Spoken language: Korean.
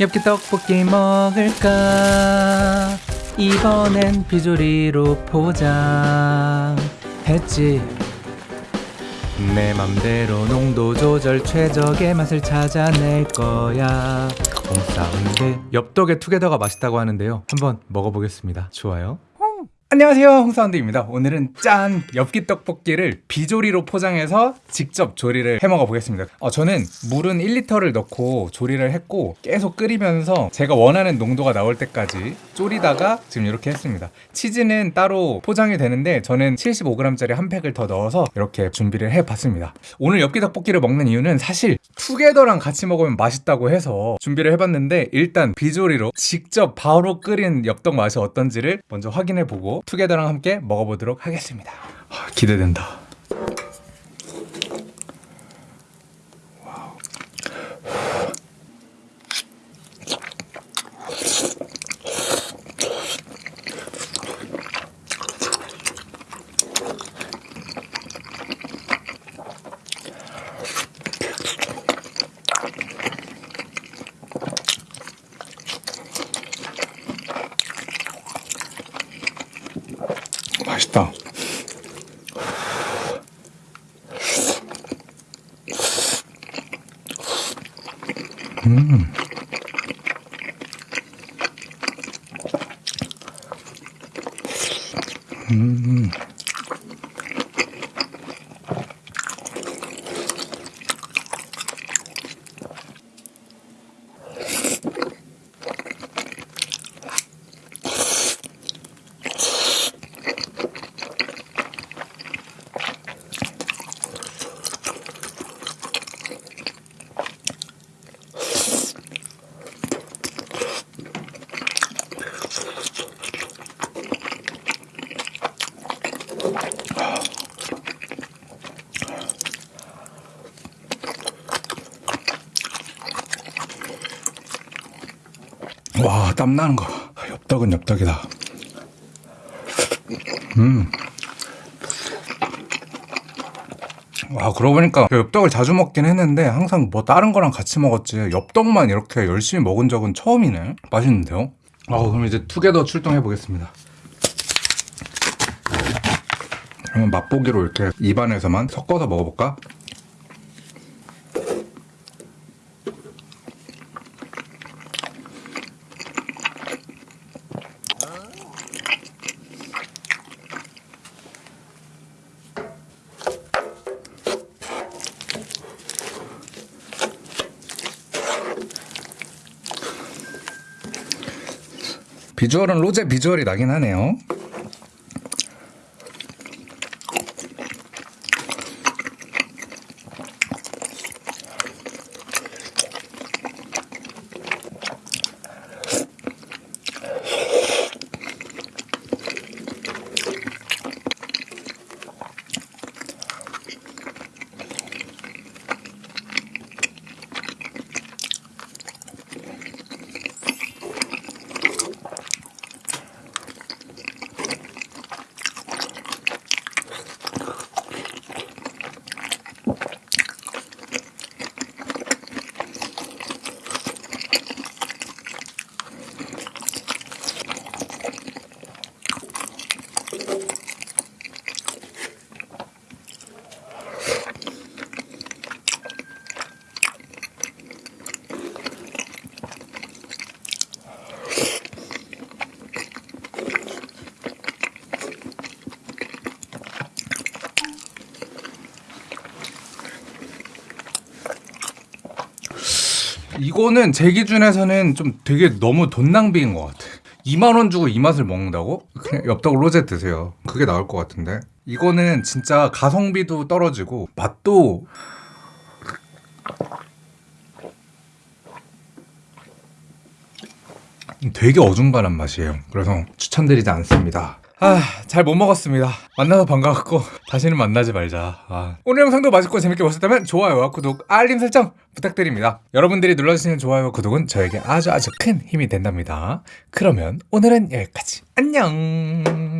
엽기 떡볶이 먹을까? 이번엔 비조리로 포장 했지? 내 맘대로 농도 조절 최적의 맛을 찾아낼 거야. 홍사운드 엽떡의 투게더가 맛있다고 하는데요. 한번 먹어보겠습니다. 좋아요 안녕하세요 홍사운드입니다. 오늘은 짠! 엽기 떡볶이를 비조리로 포장해서 직접 조리를 해 먹어 보겠습니다. 어, 저는 물은 1리터를 넣고 조리를 했고 계속 끓이면서 제가 원하는 농도가 나올 때까지 졸이다가 지금 이렇게 했습니다. 치즈는 따로 포장이 되는데 저는 75g짜리 한 팩을 더 넣어서 이렇게 준비를 해 봤습니다. 오늘 엽기 떡볶이를 먹는 이유는 사실 투게더랑 같이 먹으면 맛있다고 해서 준비를 해봤는데 일단 비조리로 직접 바로 끓인 엽떡 맛이 어떤지를 먼저 확인해 보고 투게더랑 함께 먹어보도록 하겠습니다. 아, 기대된다 맛있다 음. 음. 와, 땀 나는 거. 엽떡은 엽떡이다. 음. 와, 그러고 보니까 엽떡을 자주 먹긴 했는데 항상 뭐 다른 거랑 같이 먹었지 엽떡만 이렇게 열심히 먹은 적은 처음이네. 맛있는데요? 아, 그럼 이제 투게더 출동해 보겠습니다. 그러면 맛보기로 이렇게 입안에서만 섞어서 먹어볼까? 비주얼은 로제 비주얼이 나긴 하네요. 이거는 제 기준에서는 좀 되게 너무 돈 낭비인 것 같아. 2만원 주고 이 맛을 먹는다고? 그냥 엽떡 로제 드세요. 그게 나을 것 같은데. 이거는 진짜 가성비도 떨어지고 맛도 되게 어중간한 맛이에요. 그래서 추천드리지 않습니다 아, 잘 못 먹었습니다. 만나서 반가웠고 다시는 만나지 말자. 아. 오늘 영상도 맛있고 재밌게 보셨다면 좋아요와 구독, 알림 설정 부탁드립니다. 여러분들이 눌러주시는 좋아요와 구독은 저에게 아주 아주 큰 힘이 된답니다. 그러면 오늘은 여기까지. 안녕!